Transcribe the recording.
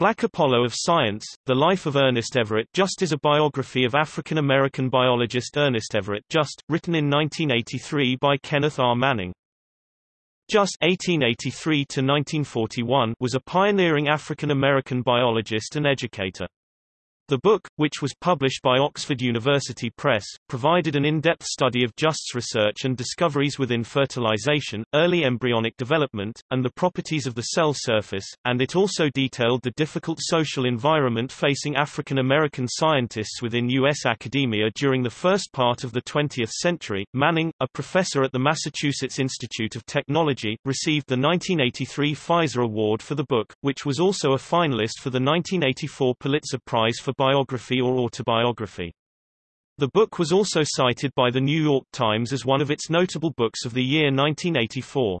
Black Apollo of Science, The Life of Ernest Everett Just is a biography of African-American biologist Ernest Everett Just, written in 1983 by Kenneth R. Manning. Just 1883 was a pioneering African-American biologist and educator. The book, which was published by Oxford University Press, provided an in-depth study of Just's research and discoveries within fertilization, early embryonic development, and the properties of the cell surface, and it also detailed the difficult social environment facing African American scientists within U.S. academia during the first part of the 20th century. Manning, a professor at the Massachusetts Institute of Technology, received the 1983 Pfizer Award for the book, which was also a finalist for the 1984 Pulitzer Prize for biography or autobiography. The book was also cited by the New York Times as one of its notable books of the year 1984.